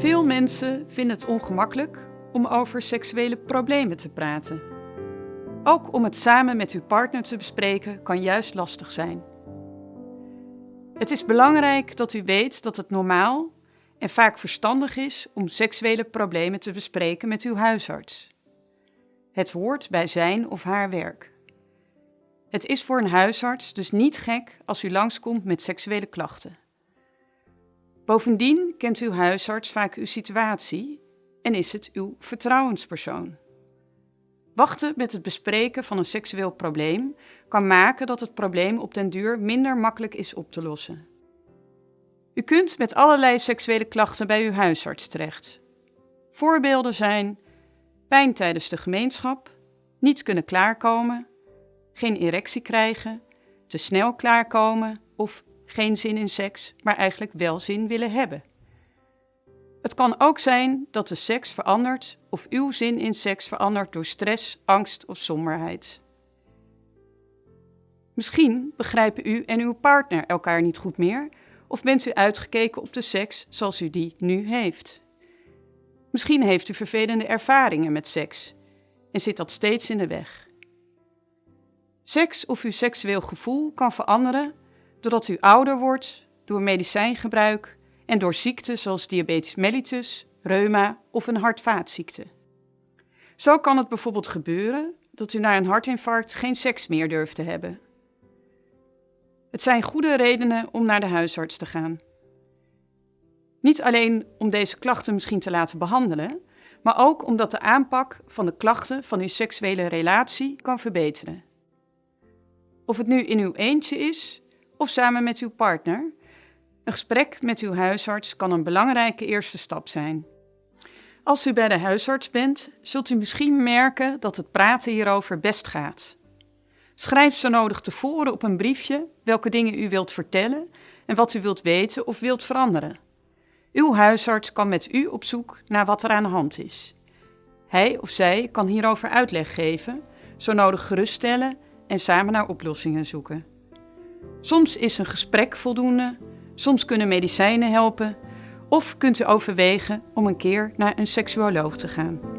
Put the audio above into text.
Veel mensen vinden het ongemakkelijk om over seksuele problemen te praten. Ook om het samen met uw partner te bespreken kan juist lastig zijn. Het is belangrijk dat u weet dat het normaal en vaak verstandig is om seksuele problemen te bespreken met uw huisarts. Het hoort bij zijn of haar werk. Het is voor een huisarts dus niet gek als u langskomt met seksuele klachten. Bovendien kent uw huisarts vaak uw situatie en is het uw vertrouwenspersoon. Wachten met het bespreken van een seksueel probleem kan maken dat het probleem op den duur minder makkelijk is op te lossen. U kunt met allerlei seksuele klachten bij uw huisarts terecht. Voorbeelden zijn pijn tijdens de gemeenschap, niet kunnen klaarkomen, geen erectie krijgen, te snel klaarkomen of geen zin in seks, maar eigenlijk wel zin willen hebben. Het kan ook zijn dat de seks verandert of uw zin in seks verandert door stress, angst of somberheid. Misschien begrijpen u en uw partner elkaar niet goed meer of bent u uitgekeken op de seks zoals u die nu heeft. Misschien heeft u vervelende ervaringen met seks en zit dat steeds in de weg. Seks of uw seksueel gevoel kan veranderen doordat u ouder wordt, door medicijngebruik en door ziekten zoals diabetes mellitus, reuma of een hart-vaatziekte. Zo kan het bijvoorbeeld gebeuren dat u na een hartinfarct geen seks meer durft te hebben. Het zijn goede redenen om naar de huisarts te gaan. Niet alleen om deze klachten misschien te laten behandelen, maar ook omdat de aanpak van de klachten van uw seksuele relatie kan verbeteren. Of het nu in uw eentje is of samen met uw partner, een gesprek met uw huisarts kan een belangrijke eerste stap zijn. Als u bij de huisarts bent, zult u misschien merken dat het praten hierover best gaat. Schrijf zo nodig tevoren op een briefje welke dingen u wilt vertellen en wat u wilt weten of wilt veranderen. Uw huisarts kan met u op zoek naar wat er aan de hand is. Hij of zij kan hierover uitleg geven, zo nodig geruststellen en samen naar oplossingen zoeken. Soms is een gesprek voldoende, soms kunnen medicijnen helpen of kunt u overwegen om een keer naar een seksuoloog te gaan.